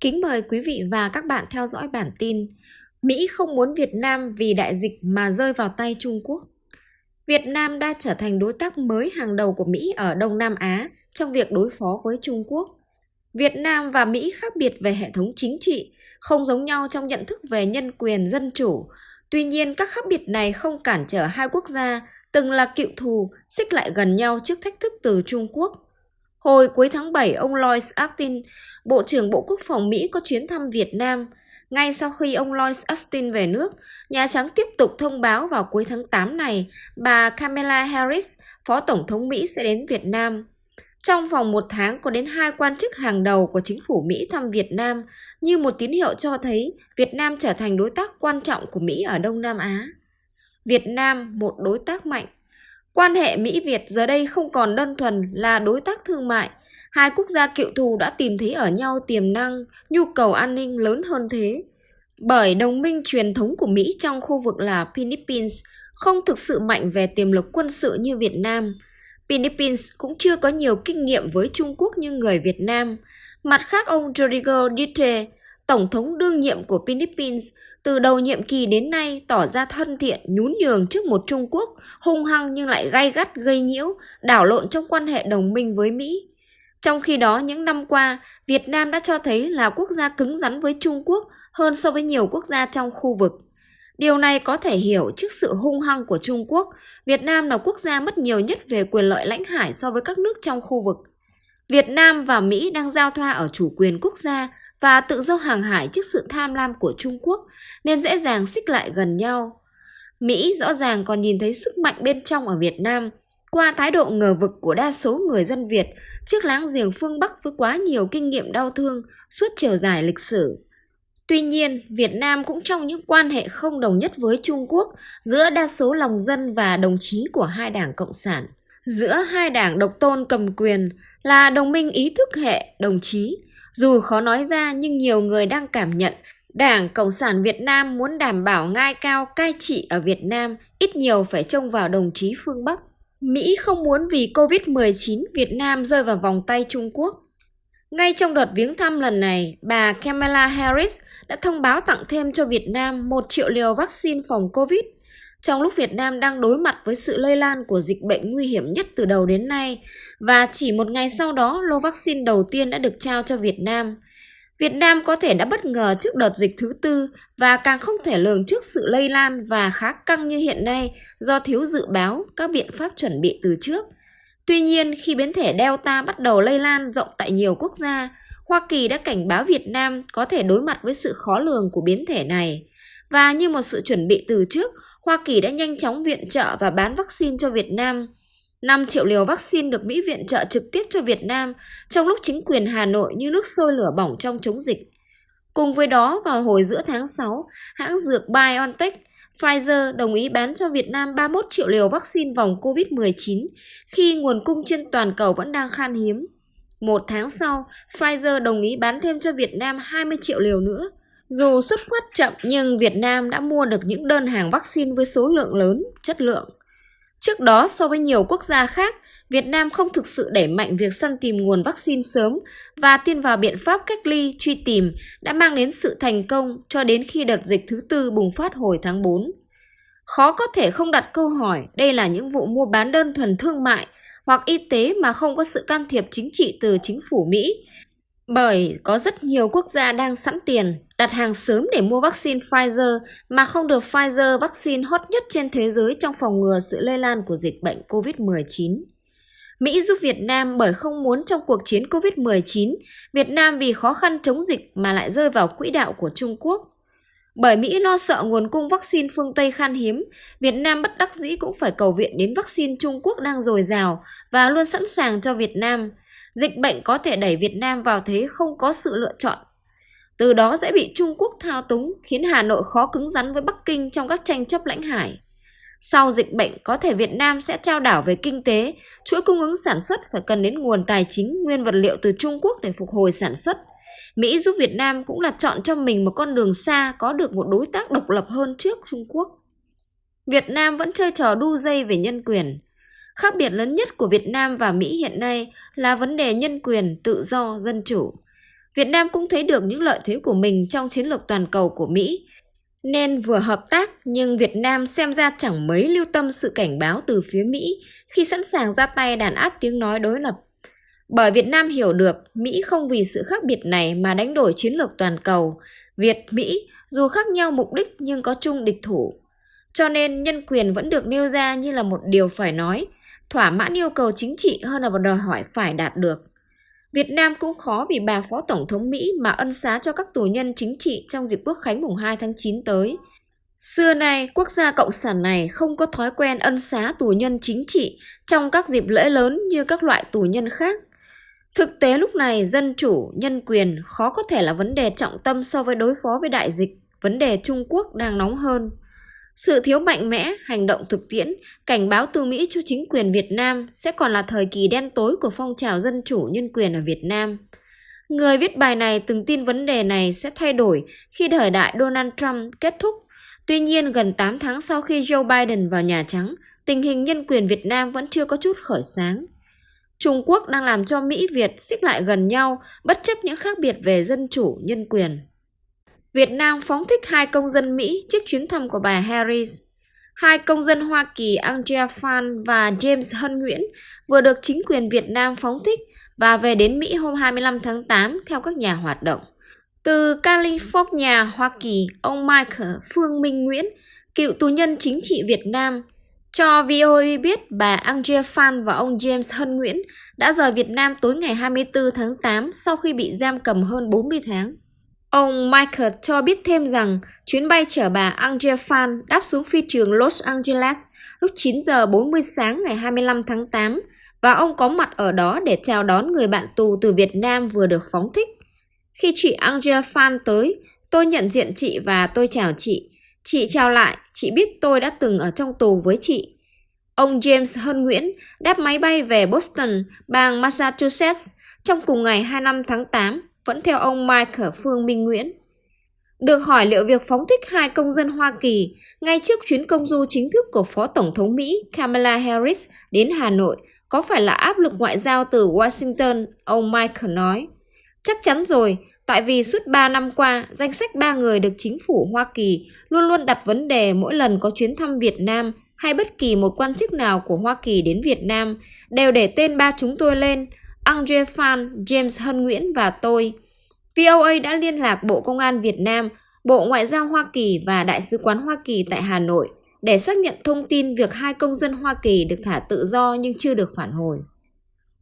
Kính mời quý vị và các bạn theo dõi bản tin Mỹ không muốn Việt Nam vì đại dịch mà rơi vào tay Trung Quốc. Việt Nam đã trở thành đối tác mới hàng đầu của Mỹ ở Đông Nam Á trong việc đối phó với Trung Quốc. Việt Nam và Mỹ khác biệt về hệ thống chính trị, không giống nhau trong nhận thức về nhân quyền dân chủ. Tuy nhiên, các khác biệt này không cản trở hai quốc gia từng là cựu thù xích lại gần nhau trước thách thức từ Trung Quốc. Hồi cuối tháng 7, ông Lloyd Austin, Bộ trưởng Bộ Quốc phòng Mỹ có chuyến thăm Việt Nam. Ngay sau khi ông Lloyd Austin về nước, Nhà Trắng tiếp tục thông báo vào cuối tháng 8 này bà Kamala Harris, Phó Tổng thống Mỹ sẽ đến Việt Nam. Trong vòng một tháng có đến hai quan chức hàng đầu của chính phủ Mỹ thăm Việt Nam như một tín hiệu cho thấy Việt Nam trở thành đối tác quan trọng của Mỹ ở Đông Nam Á. Việt Nam, một đối tác mạnh, Quan hệ Mỹ-Việt giờ đây không còn đơn thuần là đối tác thương mại. Hai quốc gia cựu thù đã tìm thấy ở nhau tiềm năng, nhu cầu an ninh lớn hơn thế. Bởi đồng minh truyền thống của Mỹ trong khu vực là Philippines không thực sự mạnh về tiềm lực quân sự như Việt Nam. Philippines cũng chưa có nhiều kinh nghiệm với Trung Quốc như người Việt Nam. Mặt khác ông Rodrigo Duterte, Tổng thống đương nhiệm của Philippines, từ đầu nhiệm kỳ đến nay tỏ ra thân thiện nhún nhường trước một Trung Quốc hung hăng nhưng lại gay gắt gây nhiễu, đảo lộn trong quan hệ đồng minh với Mỹ. Trong khi đó những năm qua, Việt Nam đã cho thấy là quốc gia cứng rắn với Trung Quốc hơn so với nhiều quốc gia trong khu vực. Điều này có thể hiểu trước sự hung hăng của Trung Quốc, Việt Nam là quốc gia mất nhiều nhất về quyền lợi lãnh hải so với các nước trong khu vực. Việt Nam và Mỹ đang giao thoa ở chủ quyền quốc gia và tự do hàng hải trước sự tham lam của Trung Quốc nên dễ dàng xích lại gần nhau. Mỹ rõ ràng còn nhìn thấy sức mạnh bên trong ở Việt Nam qua thái độ ngờ vực của đa số người dân Việt trước láng giềng phương Bắc với quá nhiều kinh nghiệm đau thương suốt chiều dài lịch sử. Tuy nhiên, Việt Nam cũng trong những quan hệ không đồng nhất với Trung Quốc giữa đa số lòng dân và đồng chí của hai đảng Cộng sản. Giữa hai đảng độc tôn cầm quyền là đồng minh ý thức hệ đồng chí, dù khó nói ra nhưng nhiều người đang cảm nhận Đảng Cộng sản Việt Nam muốn đảm bảo ngai cao cai trị ở Việt Nam ít nhiều phải trông vào đồng chí phương Bắc. Mỹ không muốn vì Covid-19 Việt Nam rơi vào vòng tay Trung Quốc. Ngay trong đợt viếng thăm lần này, bà Kamala Harris đã thông báo tặng thêm cho Việt Nam 1 triệu liều vaccine phòng Covid. Trong lúc Việt Nam đang đối mặt với sự lây lan của dịch bệnh nguy hiểm nhất từ đầu đến nay, và chỉ một ngày sau đó lô vaccine đầu tiên đã được trao cho Việt Nam – Việt Nam có thể đã bất ngờ trước đợt dịch thứ tư và càng không thể lường trước sự lây lan và khá căng như hiện nay do thiếu dự báo các biện pháp chuẩn bị từ trước. Tuy nhiên, khi biến thể Delta bắt đầu lây lan rộng tại nhiều quốc gia, Hoa Kỳ đã cảnh báo Việt Nam có thể đối mặt với sự khó lường của biến thể này. Và như một sự chuẩn bị từ trước, Hoa Kỳ đã nhanh chóng viện trợ và bán vaccine cho Việt Nam – 5 triệu liều vaccine được Mỹ viện trợ trực tiếp cho Việt Nam trong lúc chính quyền Hà Nội như nước sôi lửa bỏng trong chống dịch. Cùng với đó, vào hồi giữa tháng 6, hãng dược BioNTech Pfizer đồng ý bán cho Việt Nam 31 triệu liều vaccine vòng COVID-19 khi nguồn cung trên toàn cầu vẫn đang khan hiếm. Một tháng sau, Pfizer đồng ý bán thêm cho Việt Nam 20 triệu liều nữa. Dù xuất phát chậm nhưng Việt Nam đã mua được những đơn hàng vaccine với số lượng lớn, chất lượng. Trước đó, so với nhiều quốc gia khác, Việt Nam không thực sự đẩy mạnh việc săn tìm nguồn vaccine sớm và tin vào biện pháp cách ly, truy tìm đã mang đến sự thành công cho đến khi đợt dịch thứ tư bùng phát hồi tháng 4. Khó có thể không đặt câu hỏi đây là những vụ mua bán đơn thuần thương mại hoặc y tế mà không có sự can thiệp chính trị từ chính phủ Mỹ bởi có rất nhiều quốc gia đang sẵn tiền đặt hàng sớm để mua vaccine Pfizer mà không được Pfizer vaccine hot nhất trên thế giới trong phòng ngừa sự lây lan của dịch bệnh COVID-19. Mỹ giúp Việt Nam bởi không muốn trong cuộc chiến COVID-19, Việt Nam vì khó khăn chống dịch mà lại rơi vào quỹ đạo của Trung Quốc. Bởi Mỹ lo sợ nguồn cung vaccine phương Tây khan hiếm, Việt Nam bất đắc dĩ cũng phải cầu viện đến vaccine Trung Quốc đang dồi dào và luôn sẵn sàng cho Việt Nam – dịch bệnh có thể đẩy Việt Nam vào thế không có sự lựa chọn. Từ đó sẽ bị Trung Quốc thao túng, khiến Hà Nội khó cứng rắn với Bắc Kinh trong các tranh chấp lãnh hải. Sau dịch bệnh, có thể Việt Nam sẽ trao đảo về kinh tế, chuỗi cung ứng sản xuất phải cần đến nguồn tài chính, nguyên vật liệu từ Trung Quốc để phục hồi sản xuất. Mỹ giúp Việt Nam cũng là chọn cho mình một con đường xa có được một đối tác độc lập hơn trước Trung Quốc. Việt Nam vẫn chơi trò đu dây về nhân quyền. Khác biệt lớn nhất của Việt Nam và Mỹ hiện nay là vấn đề nhân quyền, tự do, dân chủ. Việt Nam cũng thấy được những lợi thế của mình trong chiến lược toàn cầu của Mỹ, nên vừa hợp tác nhưng Việt Nam xem ra chẳng mấy lưu tâm sự cảnh báo từ phía Mỹ khi sẵn sàng ra tay đàn áp tiếng nói đối lập. Bởi Việt Nam hiểu được Mỹ không vì sự khác biệt này mà đánh đổi chiến lược toàn cầu. Việt, Mỹ dù khác nhau mục đích nhưng có chung địch thủ. Cho nên nhân quyền vẫn được nêu ra như là một điều phải nói, thỏa mãn yêu cầu chính trị hơn là một đòi hỏi phải đạt được. Việt Nam cũng khó vì bà Phó Tổng thống Mỹ mà ân xá cho các tù nhân chính trị trong dịp quốc khánh mùng 2 tháng 9 tới. Xưa nay, quốc gia cộng sản này không có thói quen ân xá tù nhân chính trị trong các dịp lễ lớn như các loại tù nhân khác. Thực tế lúc này, dân chủ, nhân quyền khó có thể là vấn đề trọng tâm so với đối phó với đại dịch, vấn đề Trung Quốc đang nóng hơn. Sự thiếu mạnh mẽ, hành động thực tiễn, cảnh báo từ Mỹ cho chính quyền Việt Nam sẽ còn là thời kỳ đen tối của phong trào dân chủ nhân quyền ở Việt Nam. Người viết bài này từng tin vấn đề này sẽ thay đổi khi thời đại Donald Trump kết thúc. Tuy nhiên, gần 8 tháng sau khi Joe Biden vào Nhà Trắng, tình hình nhân quyền Việt Nam vẫn chưa có chút khởi sáng. Trung Quốc đang làm cho Mỹ Việt xích lại gần nhau bất chấp những khác biệt về dân chủ, nhân quyền. Việt Nam phóng thích hai công dân Mỹ trước chuyến thăm của bà Harris. Hai công dân Hoa Kỳ Angela Phan và James Hân Nguyễn vừa được chính quyền Việt Nam phóng thích và về đến Mỹ hôm 25 tháng 8 theo các nhà hoạt động. Từ California, Hoa Kỳ, ông Michael Phương Minh Nguyễn, cựu tù nhân chính trị Việt Nam, cho VOA biết bà Angela Phan và ông James Hân Nguyễn đã rời Việt Nam tối ngày 24 tháng 8 sau khi bị giam cầm hơn 40 tháng. Ông Michael cho biết thêm rằng chuyến bay chở bà Angela Fan đáp xuống phi trường Los Angeles lúc 9 giờ 40 sáng ngày 25 tháng 8 và ông có mặt ở đó để chào đón người bạn tù từ Việt Nam vừa được phóng thích. Khi chị Angela Fan tới, tôi nhận diện chị và tôi chào chị. Chị chào lại, chị biết tôi đã từng ở trong tù với chị. Ông James Hân Nguyễn đáp máy bay về Boston, bang Massachusetts trong cùng ngày 25 tháng 8 vẫn theo ông Michael Phương Minh Nguyễn. Được hỏi liệu việc phóng thích hai công dân Hoa Kỳ ngay trước chuyến công du chính thức của Phó Tổng thống Mỹ Kamala Harris đến Hà Nội có phải là áp lực ngoại giao từ Washington, ông Michael nói. Chắc chắn rồi, tại vì suốt 3 năm qua, danh sách ba người được chính phủ Hoa Kỳ luôn luôn đặt vấn đề mỗi lần có chuyến thăm Việt Nam hay bất kỳ một quan chức nào của Hoa Kỳ đến Việt Nam đều để tên ba chúng tôi lên Andre Phan, James Hân Nguyễn và tôi. VOA đã liên lạc Bộ Công an Việt Nam, Bộ Ngoại giao Hoa Kỳ và Đại sứ quán Hoa Kỳ tại Hà Nội để xác nhận thông tin việc hai công dân Hoa Kỳ được thả tự do nhưng chưa được phản hồi.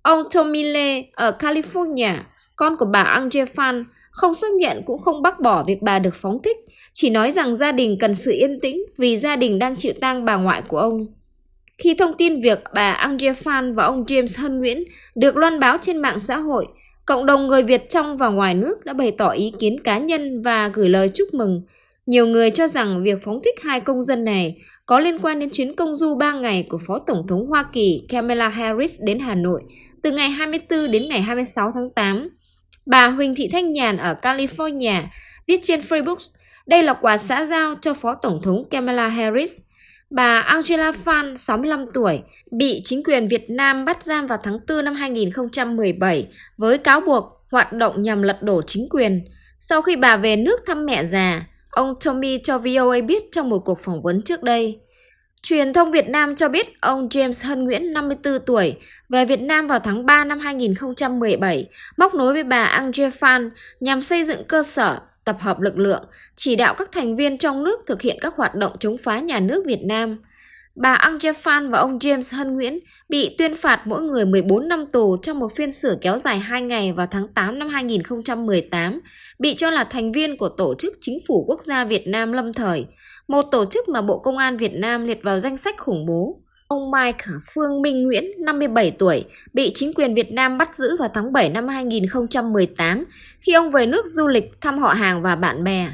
Ông Tommy Lee ở California, con của bà Andre Phan, không xác nhận cũng không bác bỏ việc bà được phóng thích, chỉ nói rằng gia đình cần sự yên tĩnh vì gia đình đang chịu tang bà ngoại của ông. Khi thông tin việc bà Andrea Phan và ông James Hân Nguyễn được loan báo trên mạng xã hội, cộng đồng người Việt trong và ngoài nước đã bày tỏ ý kiến cá nhân và gửi lời chúc mừng. Nhiều người cho rằng việc phóng thích hai công dân này có liên quan đến chuyến công du 3 ngày của Phó Tổng thống Hoa Kỳ Kamala Harris đến Hà Nội từ ngày 24 đến ngày 26 tháng 8. Bà Huỳnh Thị Thanh Nhàn ở California viết trên Facebook, đây là quà xã giao cho Phó Tổng thống Kamala Harris Bà Angela Phan, 65 tuổi, bị chính quyền Việt Nam bắt giam vào tháng 4 năm 2017 với cáo buộc hoạt động nhằm lật đổ chính quyền. Sau khi bà về nước thăm mẹ già, ông Tommy cho VOA biết trong một cuộc phỏng vấn trước đây. Truyền thông Việt Nam cho biết ông James Hân Nguyễn, 54 tuổi, về Việt Nam vào tháng 3 năm 2017, móc nối với bà Angela Phan nhằm xây dựng cơ sở tập hợp lực lượng, chỉ đạo các thành viên trong nước thực hiện các hoạt động chống phá nhà nước Việt Nam. Bà Ang Phan và ông James Hân Nguyễn bị tuyên phạt mỗi người 14 năm tù trong một phiên xử kéo dài 2 ngày vào tháng 8 năm 2018, bị cho là thành viên của Tổ chức Chính phủ Quốc gia Việt Nam lâm thời, một tổ chức mà Bộ Công an Việt Nam liệt vào danh sách khủng bố. Ông Mike Phương Minh Nguyễn, 57 tuổi, bị chính quyền Việt Nam bắt giữ vào tháng 7 năm 2018 khi ông về nước du lịch thăm họ hàng và bạn bè.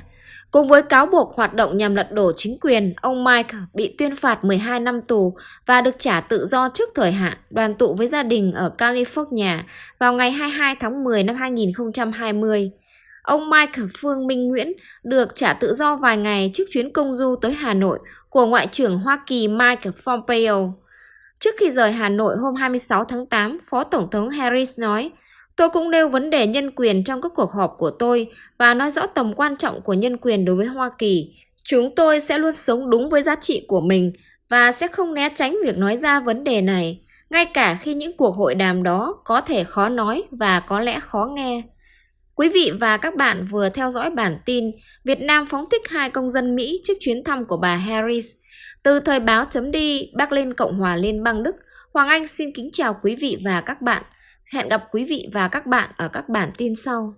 Cùng với cáo buộc hoạt động nhằm lật đổ chính quyền, ông Mike bị tuyên phạt 12 năm tù và được trả tự do trước thời hạn đoàn tụ với gia đình ở California vào ngày 22 tháng 10 năm 2020. Ông Mike Phương Minh Nguyễn được trả tự do vài ngày trước chuyến công du tới Hà Nội của Ngoại trưởng Hoa Kỳ Mike Pompeo. Trước khi rời Hà Nội hôm 26 tháng 8, Phó Tổng thống Harris nói, Tôi cũng nêu vấn đề nhân quyền trong các cuộc họp của tôi và nói rõ tầm quan trọng của nhân quyền đối với Hoa Kỳ. Chúng tôi sẽ luôn sống đúng với giá trị của mình và sẽ không né tránh việc nói ra vấn đề này, ngay cả khi những cuộc hội đàm đó có thể khó nói và có lẽ khó nghe. Quý vị và các bạn vừa theo dõi bản tin Việt Nam phóng thích hai công dân Mỹ trước chuyến thăm của bà Harris. Từ thời báo chấm đi, Berlin Cộng hòa Liên bang Đức, Hoàng Anh xin kính chào quý vị và các bạn. Hẹn gặp quý vị và các bạn ở các bản tin sau.